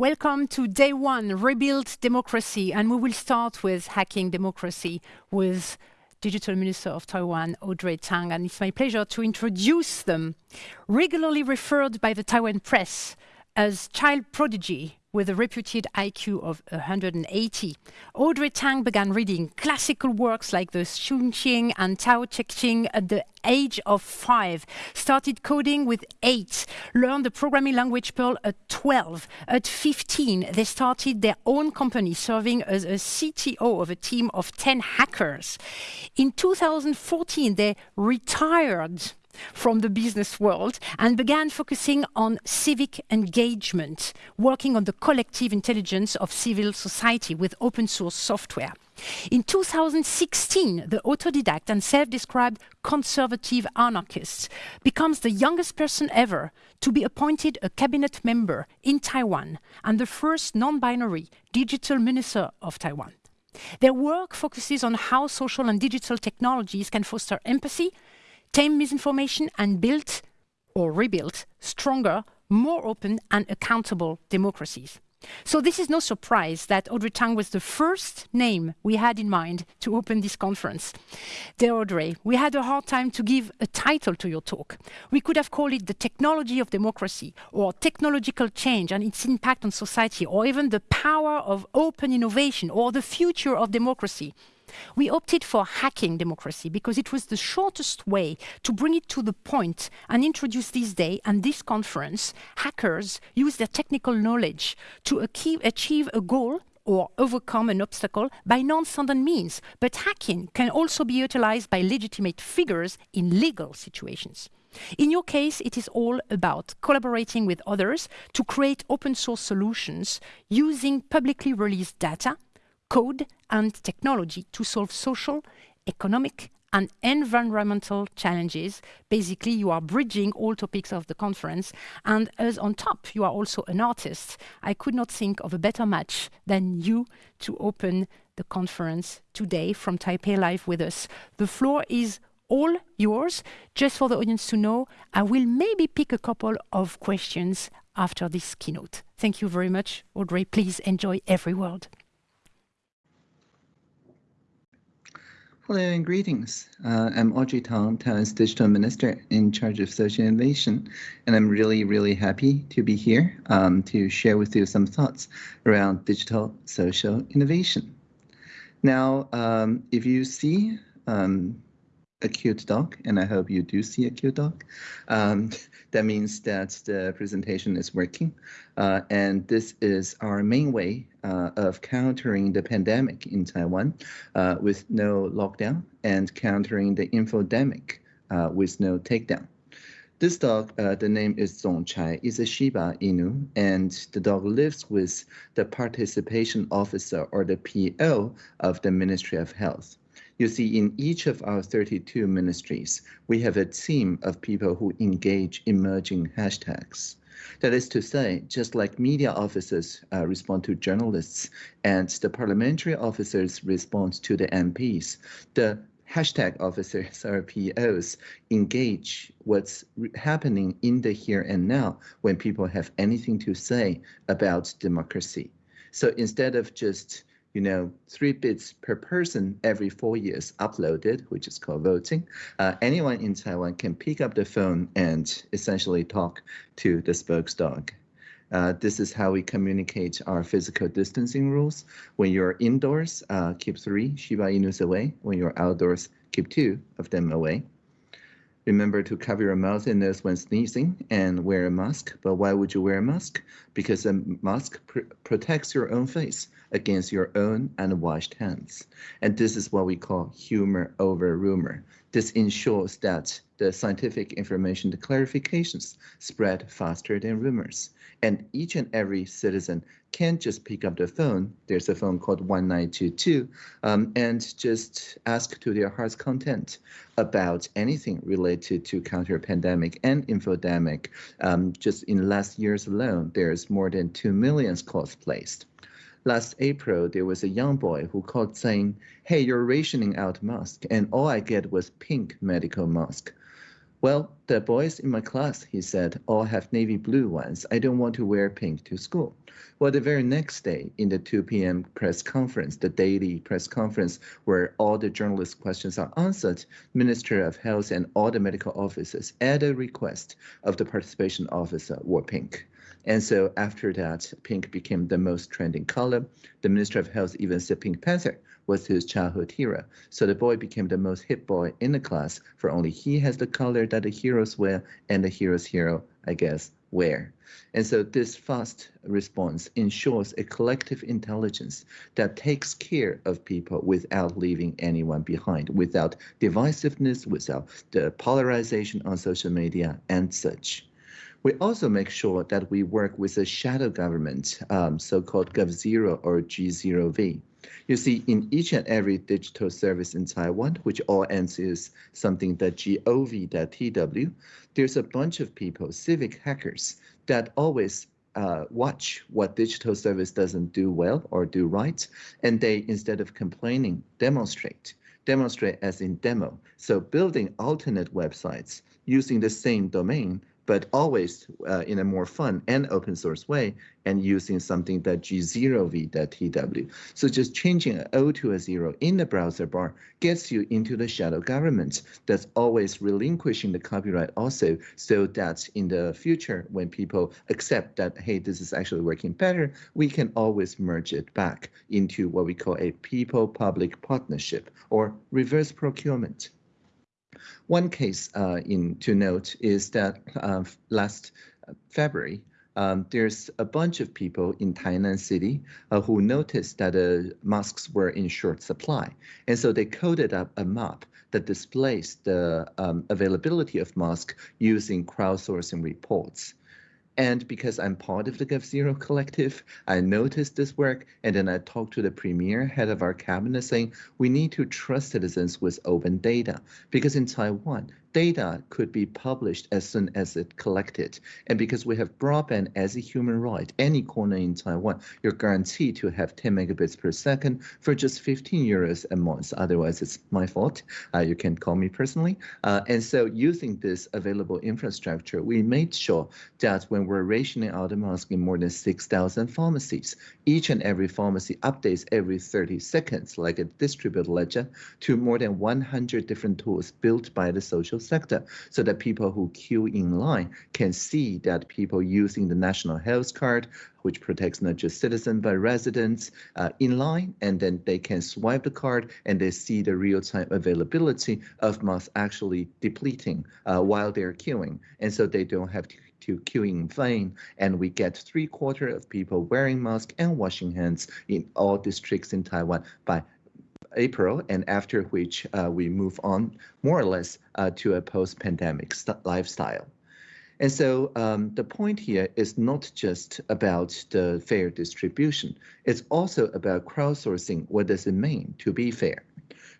Welcome to day one, Rebuild Democracy, and we will start with hacking democracy with Digital Minister of Taiwan, Audrey Tang, and it's my pleasure to introduce them. Regularly referred by the Taiwan press as child prodigy, with a reputed IQ of 180. Audrey Tang began reading classical works like the Xunqiang and Tao Te Ching at the age of five, started coding with eight, learned the programming language Perl at 12. At 15, they started their own company, serving as a CTO of a team of 10 hackers. In 2014, they retired from the business world and began focusing on civic engagement, working on the collective intelligence of civil society with open source software. In 2016, the autodidact and self-described conservative anarchist becomes the youngest person ever to be appointed a cabinet member in Taiwan and the first non-binary digital minister of Taiwan. Their work focuses on how social and digital technologies can foster empathy, tame misinformation and build or rebuild stronger, more open and accountable democracies. So this is no surprise that Audrey Tang was the first name we had in mind to open this conference. Dear Audrey, we had a hard time to give a title to your talk. We could have called it the technology of democracy or technological change and its impact on society or even the power of open innovation or the future of democracy. We opted for hacking democracy because it was the shortest way to bring it to the point and introduce this day and this conference. Hackers use their technical knowledge to achieve a goal or overcome an obstacle by non-standard means. But hacking can also be utilized by legitimate figures in legal situations. In your case, it is all about collaborating with others to create open source solutions using publicly released data code and technology to solve social, economic, and environmental challenges. Basically, you are bridging all topics of the conference. And as on top, you are also an artist. I could not think of a better match than you to open the conference today from Taipei Live with us. The floor is all yours. Just for the audience to know, I will maybe pick a couple of questions after this keynote. Thank you very much, Audrey. Please enjoy every word. Hello and greetings. Uh, I'm Audrey Tang, Taiwan's Digital Minister in charge of social innovation, and I'm really, really happy to be here um, to share with you some thoughts around digital social innovation. Now, um, if you see um, a cute dog, and I hope you do see a cute dog. Um, that means that the presentation is working. Uh, and this is our main way uh, of countering the pandemic in Taiwan uh, with no lockdown and countering the infodemic uh, with no takedown. This dog, uh, the name is Zongchai, is a Shiba Inu, and the dog lives with the participation officer or the PO of the Ministry of Health. You see, in each of our 32 ministries, we have a team of people who engage emerging hashtags. That is to say, just like media officers uh, respond to journalists and the parliamentary officers respond to the MPs, the hashtag officers or POs engage what's happening in the here and now when people have anything to say about democracy. So instead of just you know, three bits per person every four years uploaded, which is called voting. Uh, anyone in Taiwan can pick up the phone and essentially talk to the spokesdog. Uh, this is how we communicate our physical distancing rules. When you're indoors, uh, keep three Shiba Inus away. When you're outdoors, keep two of them away. Remember to cover your mouth and nose when sneezing and wear a mask. But why would you wear a mask? Because a mask pr protects your own face against your own unwashed hands. And this is what we call humor over rumor. This ensures that the scientific information, the clarifications spread faster than rumors. And each and every citizen can just pick up the phone. There's a phone called 1922 um, and just ask to their heart's content about anything related to counter pandemic and infodemic. Um, just in last years alone, there's more than 2 million calls placed. Last April, there was a young boy who called saying, hey, you're rationing out mask, and all I get was pink medical mask. Well, the boys in my class, he said, all have navy blue ones. I don't want to wear pink to school. Well, the very next day in the 2 p.m. press conference, the daily press conference where all the journalist questions are answered, Minister of Health and all the medical officers at a request of the participation officer wore pink. And so after that, pink became the most trending color. The Minister of Health even said Pink Panther was his childhood hero. So the boy became the most hit boy in the class, for only he has the color that the heroes wear and the hero's hero, I guess, wear. And so this fast response ensures a collective intelligence that takes care of people without leaving anyone behind, without divisiveness, without the polarization on social media and such. We also make sure that we work with a shadow government, um, so-called GovZero or G0V. You see, in each and every digital service in Taiwan, which all ends is something that gov.tw, there's a bunch of people, civic hackers, that always uh, watch what digital service doesn't do well or do right, and they, instead of complaining, demonstrate. Demonstrate as in demo. So building alternate websites using the same domain but always uh, in a more fun and open source way and using something that G0v.tw. So just changing an O to a zero in the browser bar gets you into the shadow government that's always relinquishing the copyright also so that in the future when people accept that, hey, this is actually working better, we can always merge it back into what we call a people-public partnership or reverse procurement. One case uh, in to note is that uh, last February, um, there's a bunch of people in Tainan City uh, who noticed that uh, masks were in short supply. And so they coded up a map that displays the um, availability of masks using crowdsourcing reports. And because I'm part of the GovZero collective, I noticed this work and then I talked to the premier head of our cabinet saying we need to trust citizens with open data. Because in Taiwan, data could be published as soon as it collected. And because we have broadband as a human right, any corner in Taiwan, you're guaranteed to have 10 megabits per second for just 15 euros a month. Otherwise, it's my fault. Uh, you can call me personally. Uh, and so using this available infrastructure, we made sure that when we're rationing out the mask in more than 6,000 pharmacies, each and every pharmacy updates every 30 seconds, like a distributed ledger, to more than 100 different tools built by the social sector so that people who queue in line can see that people using the national health card which protects not just citizens but residents uh, in line and then they can swipe the card and they see the real-time availability of masks actually depleting uh, while they're queuing. And so they don't have to to queue in vain, and we get three quarter of people wearing masks and washing hands in all districts in Taiwan by April, and after which uh, we move on more or less uh, to a post-pandemic lifestyle. And so um, the point here is not just about the fair distribution. It's also about crowdsourcing. What does it mean to be fair?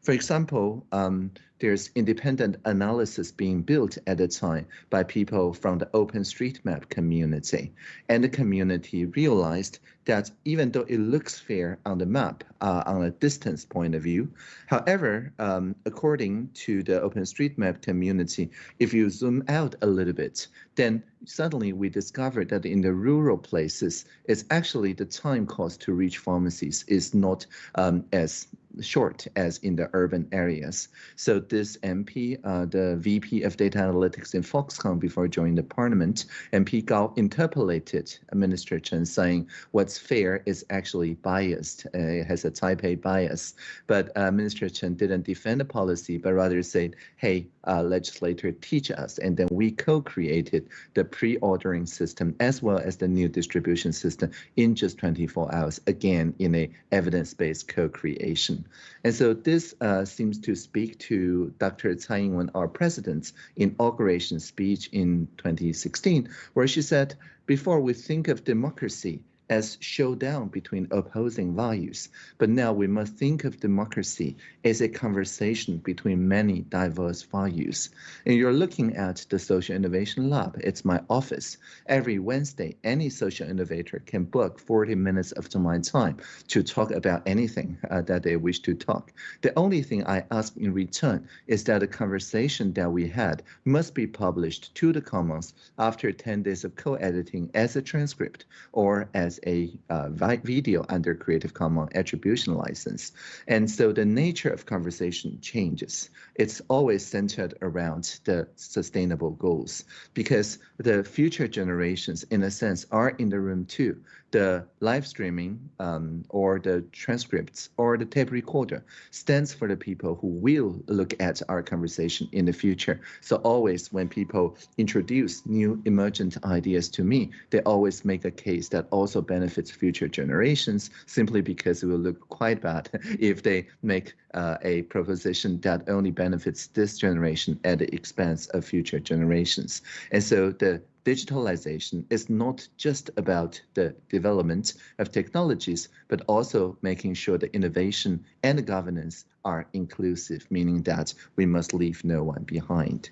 For example, um, there's independent analysis being built at the time by people from the OpenStreetMap community. And the community realized that even though it looks fair on the map, uh, on a distance point of view, however, um, according to the OpenStreetMap community, if you zoom out a little bit, then suddenly we discovered that in the rural places, it's actually the time cost to reach pharmacies is not um, as short as in the urban areas. So this MP, uh, the VP of Data Analytics in Foxconn before joining the parliament, MP Gao interpellated Minister Chen saying what's fair is actually biased, uh, it has a Taipei bias. But uh, Minister Chen didn't defend the policy, but rather said, hey, uh, legislator teach us, and then we co-created the pre-ordering system as well as the new distribution system in just 24 hours, again in a evidence-based co-creation. And so this uh, seems to speak to Dr. Tsai Ing-wen, our president's inauguration speech in 2016, where she said, before we think of democracy, as showdown between opposing values. But now we must think of democracy as a conversation between many diverse values. And you're looking at the Social Innovation Lab. It's my office. Every Wednesday, any social innovator can book 40 minutes of my time to talk about anything uh, that they wish to talk. The only thing I ask in return is that the conversation that we had must be published to the Commons after 10 days of co-editing as a transcript or as a uh, video under Creative Commons attribution license. And so the nature of conversation changes. It's always centered around the sustainable goals because the future generations, in a sense, are in the room too the live streaming um, or the transcripts or the tape recorder stands for the people who will look at our conversation in the future. So always when people introduce new emergent ideas to me, they always make a case that also benefits future generations simply because it will look quite bad if they make uh, a proposition that only benefits this generation at the expense of future generations. And so the digitalization is not just about the development of technologies, but also making sure the innovation and governance are inclusive, meaning that we must leave no one behind.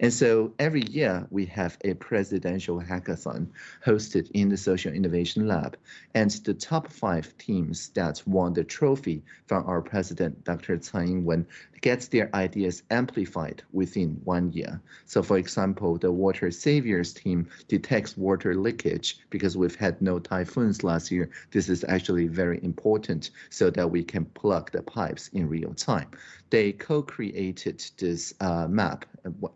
And so every year we have a presidential hackathon hosted in the Social Innovation Lab. And the top five teams that won the trophy from our president, Dr. Tsai Ing-wen, gets their ideas amplified within one year. So for example, the Water Saviors team detects water leakage because we've had no typhoons last year. This is actually very important so that we can plug the pipes in real time. They co-created this uh, map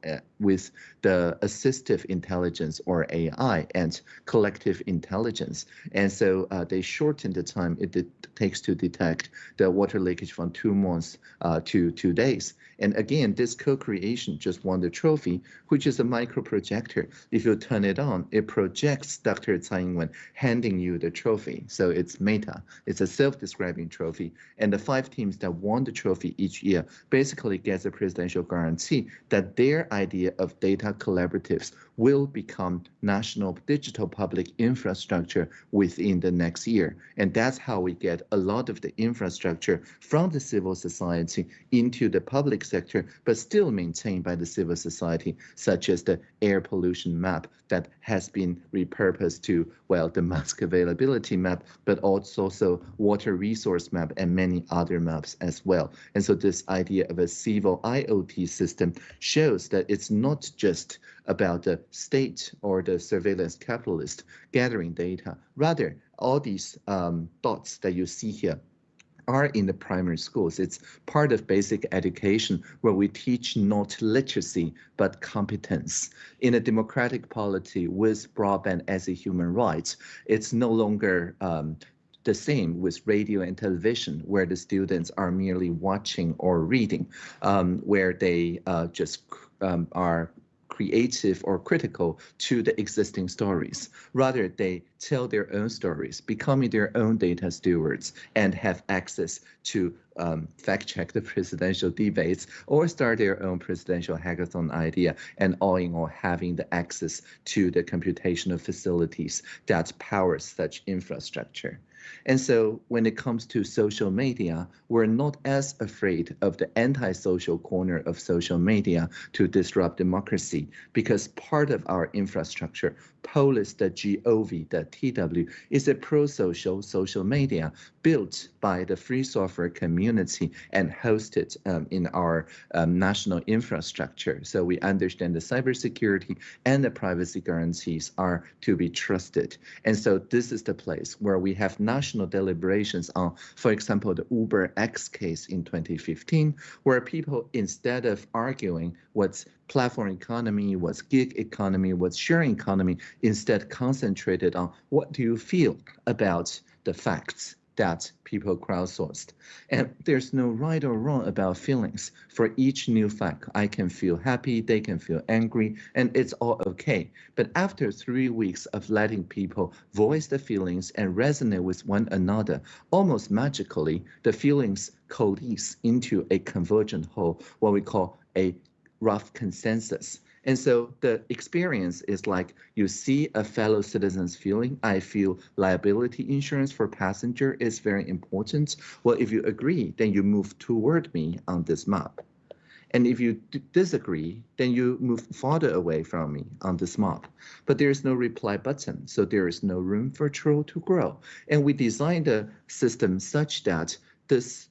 uh, with the assistive intelligence or AI and collective intelligence. And so uh, they shortened the time it takes to detect the water leakage from two months uh, to two days. And again, this co-creation just won the trophy, which is a micro projector. If you turn it on, it projects Dr. Tsai Ing-wen handing you the trophy. So it's meta. It's a self-describing trophy. And the five teams that won the trophy each year basically gets a presidential guarantee that their idea of data collaboratives will become national digital public infrastructure within the next year. And that's how we get a lot of the infrastructure from the civil society into the public sector, but still maintained by the civil society, such as the air pollution map that has been repurposed to, well, the mask availability map, but also so water resource map and many other maps as well. And so this idea of a civil IoT system shows that it's not just about the state or the surveillance capitalist gathering data. Rather, all these um, dots that you see here are in the primary schools. It's part of basic education where we teach not literacy, but competence. In a democratic polity with broadband as a human right, it's no longer um, the same with radio and television, where the students are merely watching or reading, um, where they uh, just um, are creative or critical to the existing stories. Rather, they tell their own stories, becoming their own data stewards, and have access to um, fact check the presidential debates or start their own presidential hackathon idea, and all in all, having the access to the computational facilities that power such infrastructure. And so when it comes to social media, we're not as afraid of the anti-social corner of social media to disrupt democracy because part of our infrastructure, Polis, the GOV, the TW, is a pro-social social media built by the free software community and hosted um, in our um, national infrastructure. So we understand the cybersecurity and the privacy guarantees are to be trusted. And so this is the place where we have national deliberations on, for example, the Uber X case in 2015, where people, instead of arguing what's platform economy, what's gig economy, what's sharing economy, instead concentrated on what do you feel about the facts that people crowdsourced. And there's no right or wrong about feelings. For each new fact, I can feel happy, they can feel angry, and it's all okay. But after three weeks of letting people voice the feelings and resonate with one another, almost magically, the feelings coalesce into a convergent whole, what we call a rough consensus. And so the experience is like you see a fellow citizen's feeling. I feel liability insurance for passenger is very important. Well, if you agree, then you move toward me on this map. And if you disagree, then you move farther away from me on this map. But there is no reply button, so there is no room for troll to grow. And we designed the system such that this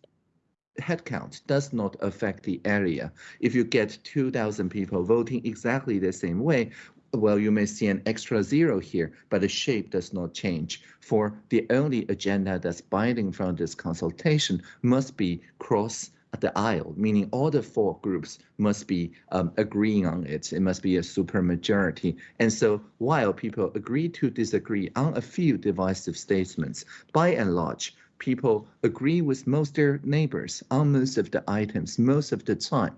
headcount does not affect the area. If you get 2,000 people voting exactly the same way, well, you may see an extra zero here, but the shape does not change. For the only agenda that's binding from this consultation must be cross the aisle, meaning all the four groups must be um, agreeing on it. It must be a supermajority. And so while people agree to disagree on a few divisive statements, by and large, people agree with most their neighbors on most of the items most of the time.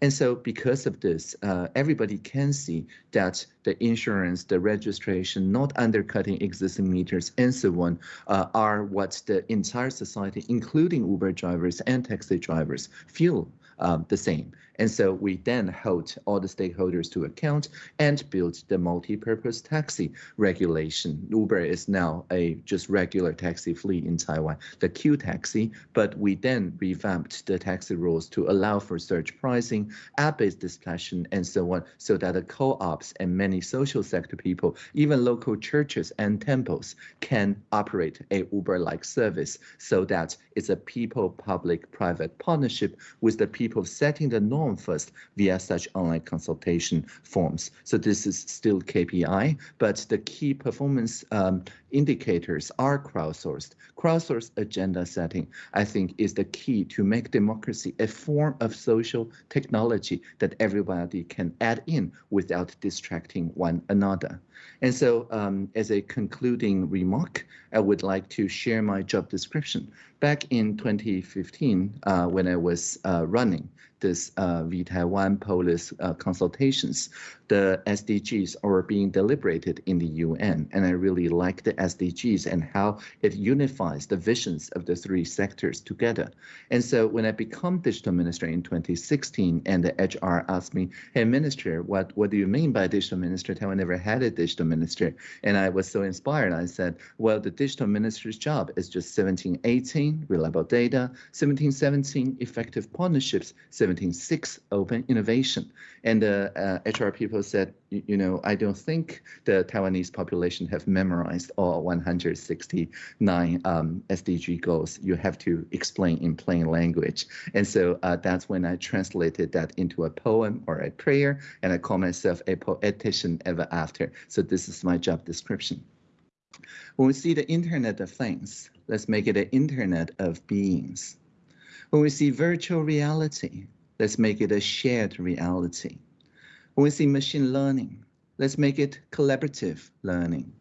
And so because of this, uh, everybody can see that the insurance, the registration, not undercutting existing meters and so on, uh, are what the entire society, including Uber drivers and taxi drivers, feel um, the same. And so we then hold all the stakeholders to account and build the multi-purpose taxi regulation. Uber is now a just regular taxi fleet in Taiwan, the Q taxi, but we then revamped the taxi rules to allow for surge pricing, app-based discussion, and so on, so that the co-ops and many social sector people, even local churches and temples can operate a Uber-like service so that it's a people-public-private partnership with the people setting the norm first via such online consultation forms. So this is still KPI, but the key performance um, indicators are crowdsourced. Crowdsourced agenda setting, I think, is the key to make democracy a form of social technology that everybody can add in without distracting one another. And so um, as a concluding remark, I would like to share my job description. Back in 2015, uh, when I was uh, running this uh, vTaiwan Polis uh, consultations, the SDGs are being deliberated in the UN. And I really like the SDGs and how it unifies the visions of the three sectors together. And so when I become digital minister in 2016 and the HR asked me, hey, minister, what, what do you mean by digital minister? Taiwan never had a digital minister. And I was so inspired. I said, well, the digital minister's job is just 1718, reliable data, 1717, effective partnerships, 17.6, open innovation. And the uh, HR people said, you, know, I don't think the Taiwanese population have memorized all 169 um, SDG goals. You have to explain in plain language. And so uh, that's when I translated that into a poem or a prayer, and I call myself a poetician ever after. So this is my job description. When we see the Internet of Things, let's make it an Internet of Beings. When we see virtual reality, Let's make it a shared reality. When we see machine learning, let's make it collaborative learning.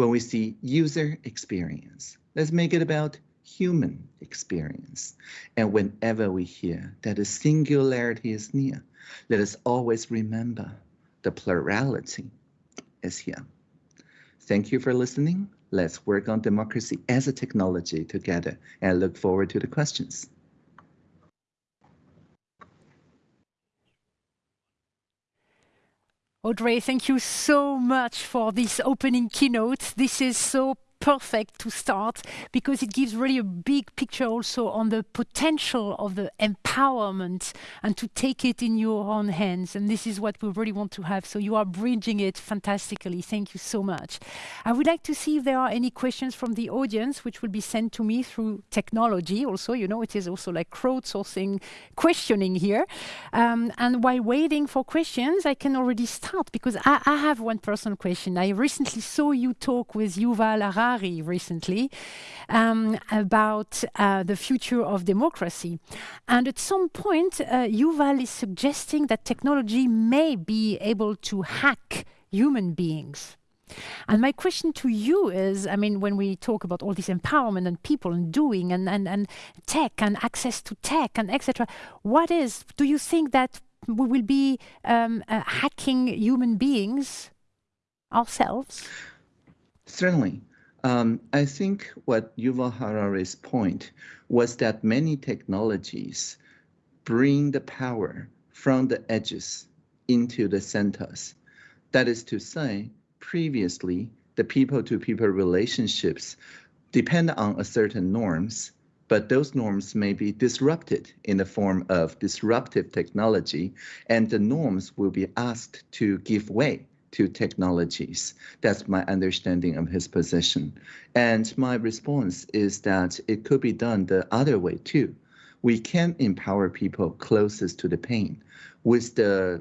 When we see user experience, let's make it about human experience. And whenever we hear that the singularity is near, let us always remember the plurality is here. Thank you for listening. Let's work on democracy as a technology together and I look forward to the questions. Audrey, thank you so much for this opening keynote. This is so perfect to start because it gives really a big picture also on the potential of the empowerment and to take it in your own hands. And this is what we really want to have. So you are bridging it fantastically. Thank you so much. I would like to see if there are any questions from the audience, which will be sent to me through technology. Also, you know, it is also like crowdsourcing questioning here. Um, and while waiting for questions, I can already start because I, I have one personal question. I recently saw you talk with Yuval Harari Recently um, about uh, the future of democracy. And at some point, uh, Yuval is suggesting that technology may be able to hack human beings. And my question to you is, I mean, when we talk about all this empowerment and people and doing and, and, and tech and access to tech and etc., what is, do you think that we will be um, uh, hacking human beings ourselves? Certainly. Um, I think what Yuval Harari's point was that many technologies bring the power from the edges into the centers. That is to say, previously, the people-to-people -people relationships depend on a certain norms, but those norms may be disrupted in the form of disruptive technology, and the norms will be asked to give way to technologies. That's my understanding of his position. And my response is that it could be done the other way too. We can empower people closest to the pain with the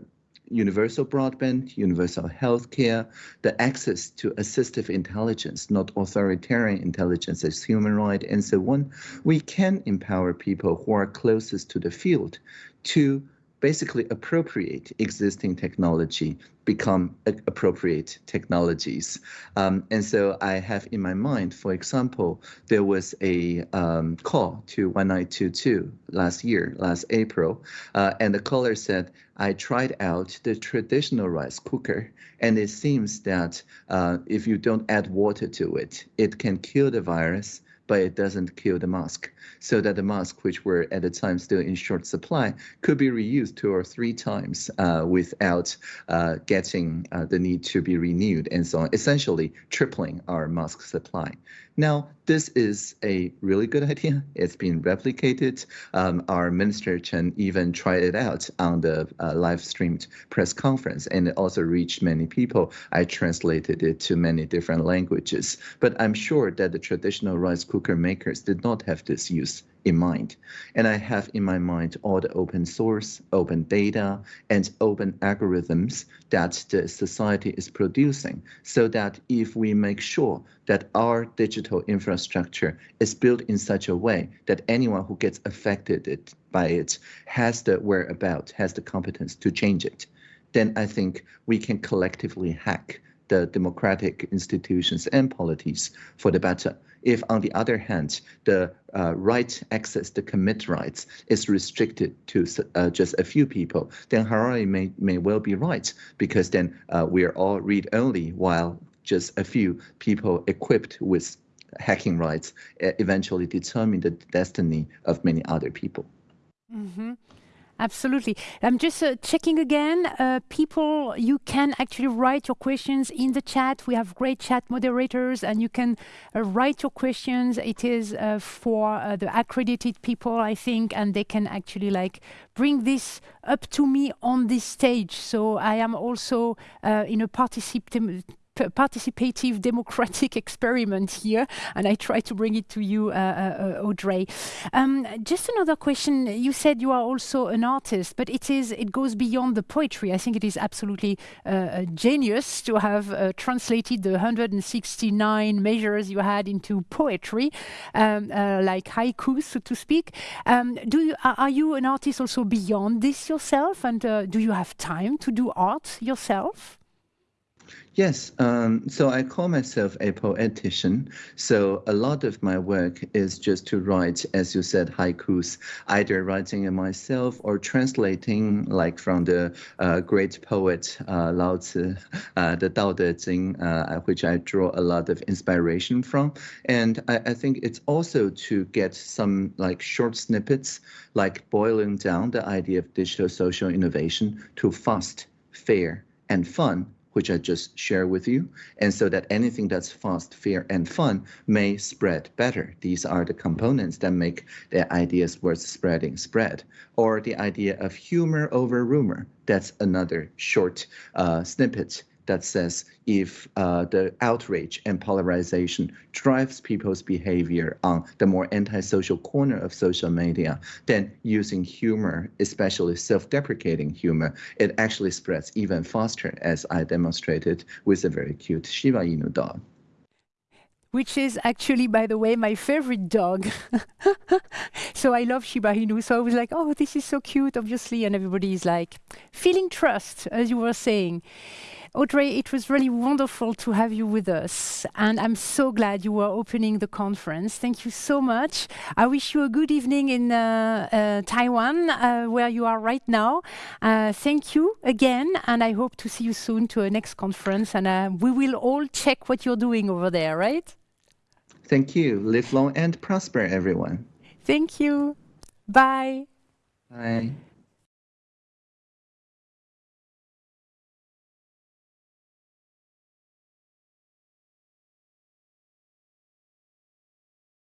universal broadband, universal healthcare, the access to assistive intelligence, not authoritarian intelligence as human right, and so on, we can empower people who are closest to the field to basically appropriate existing technology become appropriate technologies. Um, and so I have in my mind, for example, there was a um, call to 1922 last year, last April, uh, and the caller said, I tried out the traditional rice cooker, and it seems that uh, if you don't add water to it, it can kill the virus but it doesn't kill the mask. So that the masks, which were at the time still in short supply, could be reused two or three times uh, without uh, getting uh, the need to be renewed and so on, essentially tripling our mask supply. Now, this is a really good idea. It's been replicated. Um, our Minister Chen even tried it out on the uh, live streamed press conference, and it also reached many people. I translated it to many different languages. But I'm sure that the traditional rice cooker makers did not have this use in mind. And I have in my mind all the open source, open data, and open algorithms that the society is producing so that if we make sure that our digital infrastructure is built in such a way that anyone who gets affected by it has the whereabouts, has the competence to change it, then I think we can collectively hack the democratic institutions and polities for the better. If, on the other hand, the uh, right access, the commit rights, is restricted to uh, just a few people, then Harari may, may well be right, because then uh, we are all read-only, while just a few people equipped with hacking rights eventually determine the destiny of many other people. Mm -hmm. Absolutely. I'm just uh, checking again. Uh, people, you can actually write your questions in the chat. We have great chat moderators, and you can uh, write your questions. It is uh, for uh, the accredited people, I think, and they can actually like bring this up to me on this stage. So I am also uh, in a participant participative democratic experiment here, and I try to bring it to you, uh, uh, Audrey. Um, just another question. You said you are also an artist, but it is it goes beyond the poetry. I think it is absolutely uh, genius to have uh, translated the 169 measures you had into poetry, um, uh, like haiku, so to speak. Um, do you, are you an artist also beyond this yourself, and uh, do you have time to do art yourself? Yes, um, so I call myself a poetician. So a lot of my work is just to write, as you said, haikus, either writing it myself or translating, like from the uh, great poet uh, Lao Tzu, uh, the Dao De Jing, uh, which I draw a lot of inspiration from. And I, I think it's also to get some like short snippets, like boiling down the idea of digital social innovation to fast, fair, and fun which I just share with you, and so that anything that's fast, fair, and fun may spread better. These are the components that make the ideas worth spreading spread. Or the idea of humor over rumor. That's another short uh, snippet that says if uh, the outrage and polarization drives people's behavior on the more antisocial corner of social media, then using humor, especially self-deprecating humor, it actually spreads even faster, as I demonstrated with a very cute Shiba Inu dog which is actually, by the way, my favorite dog. so I love Shiba Inu. So I was like, oh, this is so cute, obviously. And everybody is like, feeling trust, as you were saying. Audrey, it was really wonderful to have you with us. And I'm so glad you were opening the conference. Thank you so much. I wish you a good evening in uh, uh, Taiwan, uh, where you are right now. Uh, thank you again. And I hope to see you soon to a next conference. And uh, we will all check what you're doing over there, right? Thank you. Live long and prosper, everyone. Thank you. Bye. Bye.